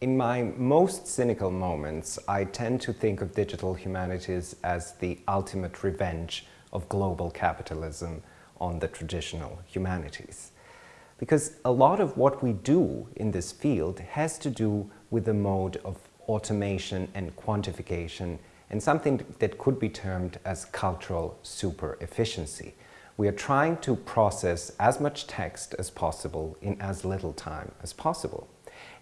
In my most cynical moments, I tend to think of digital humanities as the ultimate revenge of global capitalism on the traditional humanities. Because a lot of what we do in this field has to do with the mode of automation and quantification and something that could be termed as cultural super efficiency. We are trying to process as much text as possible in as little time as possible.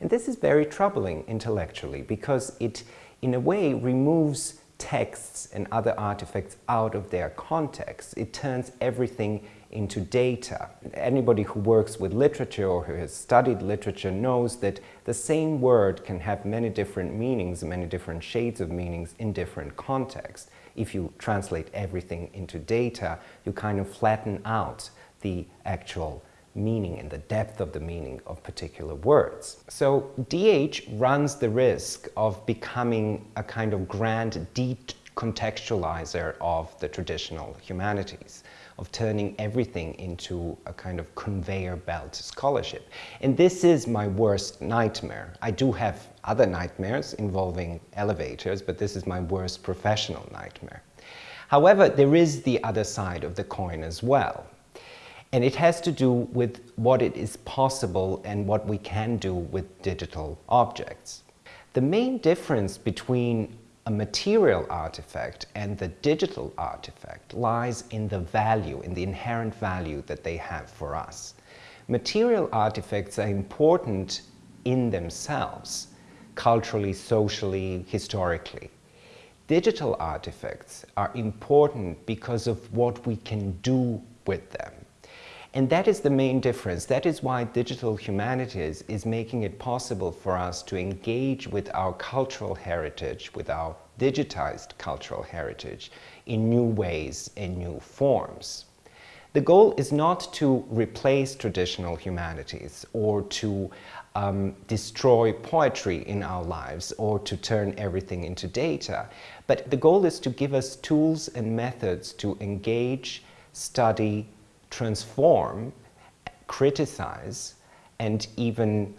And this is very troubling intellectually because it, in a way, removes texts and other artifacts out of their context. It turns everything into data. Anybody who works with literature or who has studied literature knows that the same word can have many different meanings, many different shades of meanings in different contexts. If you translate everything into data, you kind of flatten out the actual meaning and the depth of the meaning of particular words. So DH runs the risk of becoming a kind of grand decontextualizer of the traditional humanities, of turning everything into a kind of conveyor belt scholarship. And this is my worst nightmare. I do have other nightmares involving elevators, but this is my worst professional nightmare. However, there is the other side of the coin as well. And it has to do with what it is possible and what we can do with digital objects. The main difference between a material artifact and the digital artifact lies in the value, in the inherent value that they have for us. Material artifacts are important in themselves, culturally, socially, historically. Digital artifacts are important because of what we can do with them. And that is the main difference. That is why digital humanities is making it possible for us to engage with our cultural heritage, with our digitized cultural heritage in new ways, in new forms. The goal is not to replace traditional humanities or to um, destroy poetry in our lives or to turn everything into data, but the goal is to give us tools and methods to engage, study, transform, criticize, and even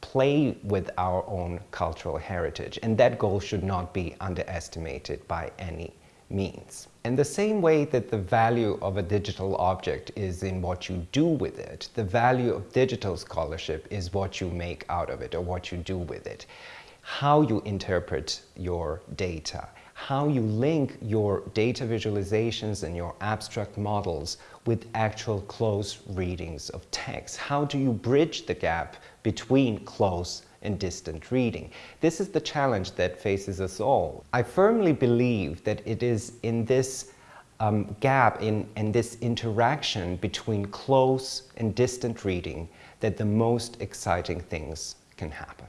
play with our own cultural heritage. And that goal should not be underestimated by any means. In the same way that the value of a digital object is in what you do with it, the value of digital scholarship is what you make out of it or what you do with it. How you interpret your data, how you link your data visualizations and your abstract models with actual close readings of text. How do you bridge the gap between close and distant reading? This is the challenge that faces us all. I firmly believe that it is in this um, gap, in, in this interaction between close and distant reading that the most exciting things can happen.